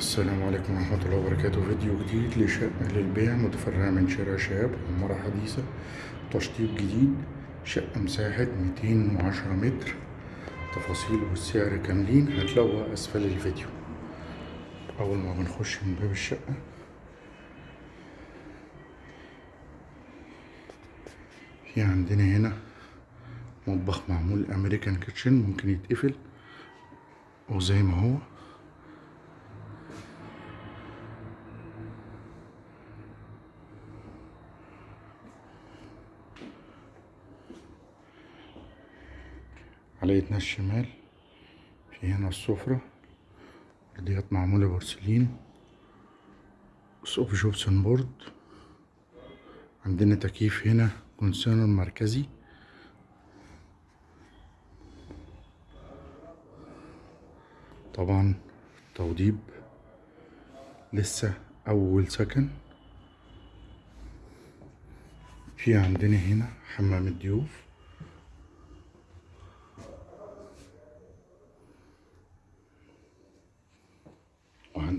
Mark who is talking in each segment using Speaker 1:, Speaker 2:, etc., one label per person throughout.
Speaker 1: السلام عليكم ورحمة الله وبركاته. فيديو جديد لشقة للبيع متفرعة من شارع شهاب عمارة حديثة. تشطيب جديد شقة مساحة ميتين وعشرة متر. تفاصيل والسعر كاملين هتلاقوها أسفل الفيديو. أول ما بنخش من باب الشقة. في عندنا هنا مطبخ معمول أمريكان كيتشن ممكن يتقفل. وزي ما هو. على إيدنا الشمال في هنا السفرة أرضيات معمولة بورسلين سقف gypsum board عندنا تكييف هنا concealed مركزي. طبعا توضيب لسه أول سكن. في عندنا هنا حمام الضيوف.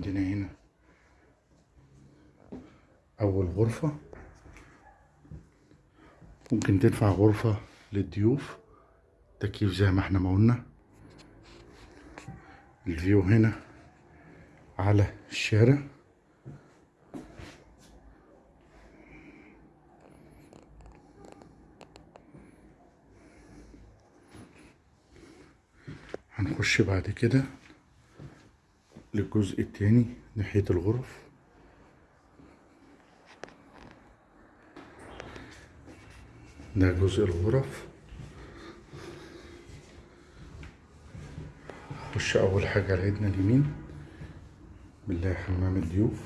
Speaker 1: وعندنا هنا أول غرفة. ممكن تنفع غرفة للضيوف. تكييف زي ما إحنا ما قلنا. الفيو هنا على الشارع. هنخش بعد كده. للجزء التاني ناحية الغرف. ده جزء الغرف. خش أول حاجة على ايدنا اليمين. بالله حمام الضيوف.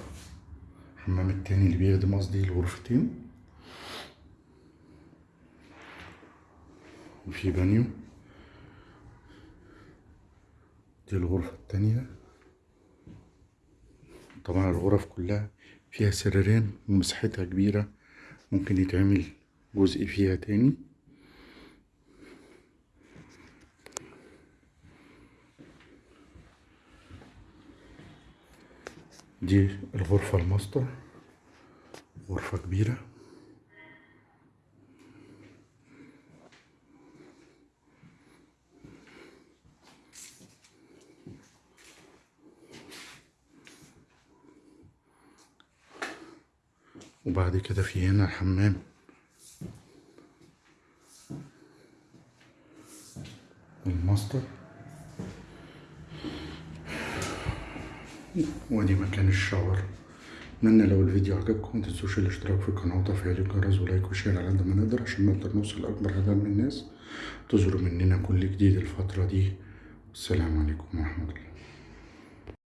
Speaker 1: الحمام التاني اللي بيخدم قصدي الغرفتين. وفي بانيو. دي الغرفة التانية. طبعا الغرف كلها فيها سريرين ومساحتها كبيرة ممكن يتعمل جزء فيها تاني. دي الغرفة الماستر غرفة كبيرة. وبعد كده في هنا الحمام. الماستر. وادي مكان ال shower. اتمنى لو الفيديو عجبكم متنسوش الاشتراك في القناة وتفعيل الجرس و like و share على قد ما نقدر عشان نقدر نوصل لأكبر عدد من الناس. تزوروا مننا كل جديد الفترة دي. والسلام عليكم ورحمة الله.